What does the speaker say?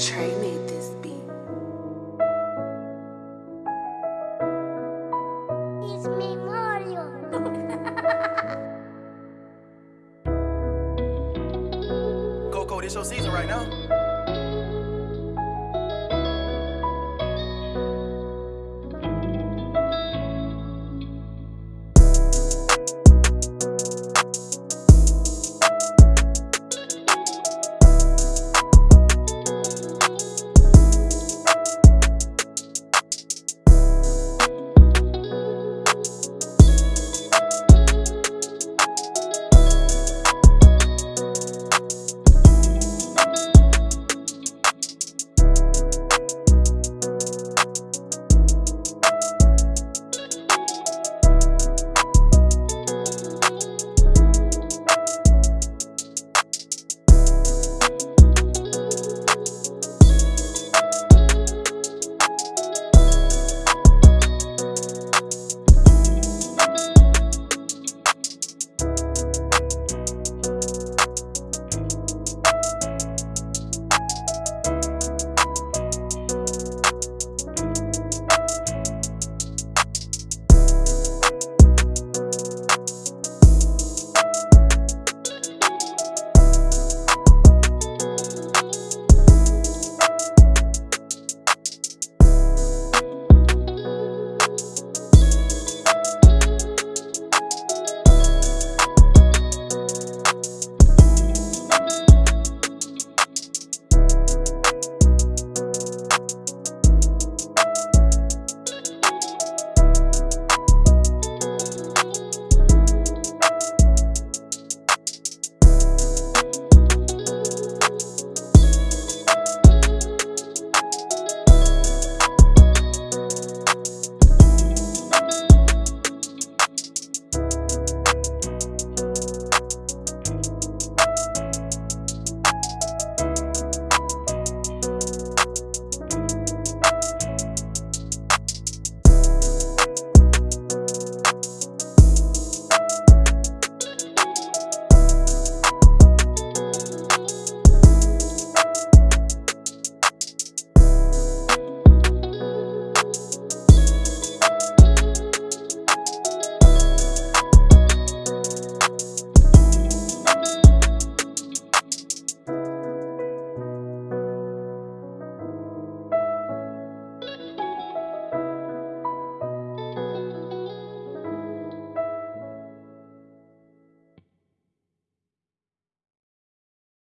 Trey made this beat. It's me, Mario. Coco, this your season right now.